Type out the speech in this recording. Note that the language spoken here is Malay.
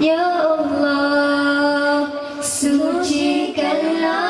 Ya Allah, sucikanlah.